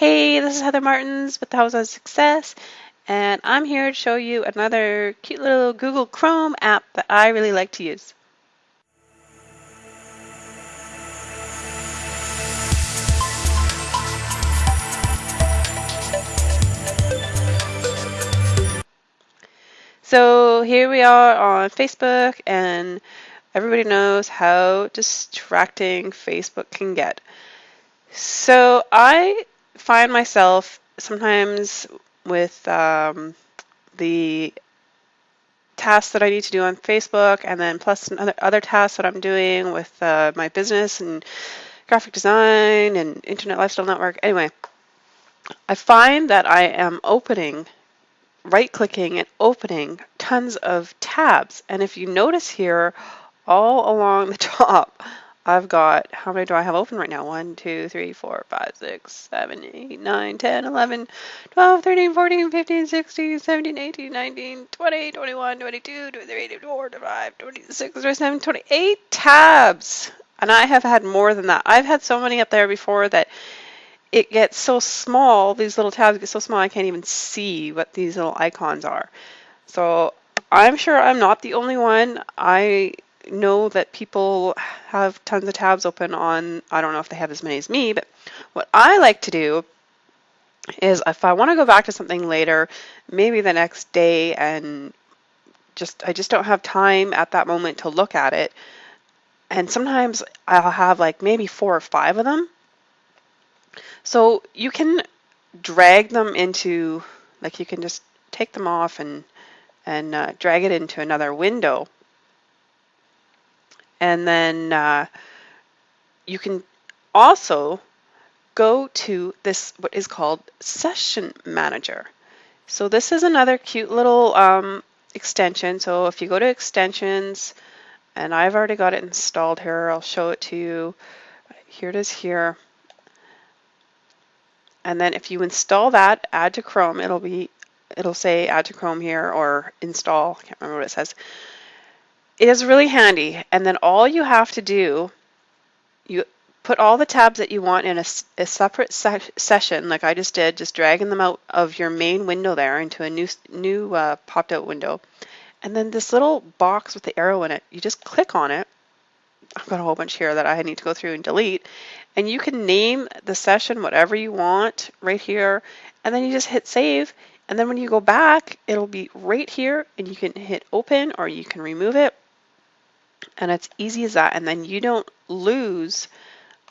Hey, this is Heather Martins with the House of Success, and I'm here to show you another cute little Google Chrome app that I really like to use. So here we are on Facebook, and everybody knows how distracting Facebook can get. So I find myself sometimes with um, the tasks that I need to do on Facebook, and then plus other, other tasks that I'm doing with uh, my business and graphic design and Internet Lifestyle Network. Anyway, I find that I am opening, right clicking and opening tons of tabs. And if you notice here, all along the top, I've got, how many do I have open right now? 1, 2, 3, 4, 5, 6, 7, 8, 9, 10, 11, 12, 13, 14, 15, 16, 17, 18, 19, 20, 21, 22, 23, 24, 25, 26, 27, 28 tabs. And I have had more than that. I've had so many up there before that it gets so small, these little tabs get so small I can't even see what these little icons are. So I'm sure I'm not the only one. I know that people have tons of tabs open on, I don't know if they have as many as me, but what I like to do is if I want to go back to something later, maybe the next day and just I just don't have time at that moment to look at it. And sometimes I'll have like maybe four or five of them. So you can drag them into like you can just take them off and and uh, drag it into another window and then uh, you can also go to this, what is called Session Manager. So this is another cute little um, extension. So if you go to extensions, and I've already got it installed here, I'll show it to you. Here it is here. And then if you install that, add to Chrome, it'll be, it'll say add to Chrome here or install, I can't remember what it says. It is really handy. And then all you have to do, you put all the tabs that you want in a, a separate se session, like I just did, just dragging them out of your main window there into a new, new uh, popped out window. And then this little box with the arrow in it, you just click on it. I've got a whole bunch here that I need to go through and delete. And you can name the session whatever you want right here. And then you just hit save. And then when you go back, it'll be right here and you can hit open or you can remove it and it's easy as that. And then you don't lose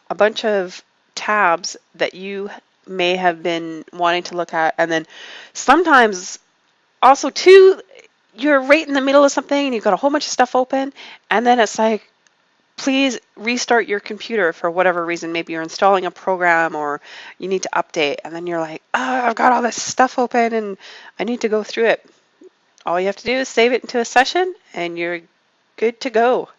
a bunch of tabs that you may have been wanting to look at. And then sometimes also too, you're right in the middle of something and you've got a whole bunch of stuff open. And then it's like, please restart your computer for whatever reason. Maybe you're installing a program or you need to update. And then you're like, oh, I've got all this stuff open and I need to go through it. All you have to do is save it into a session and you're good to go.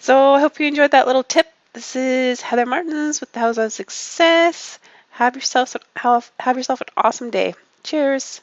So I hope you enjoyed that little tip. This is Heather Martins with the House of Success. Have yourself have, have yourself an awesome day. Cheers.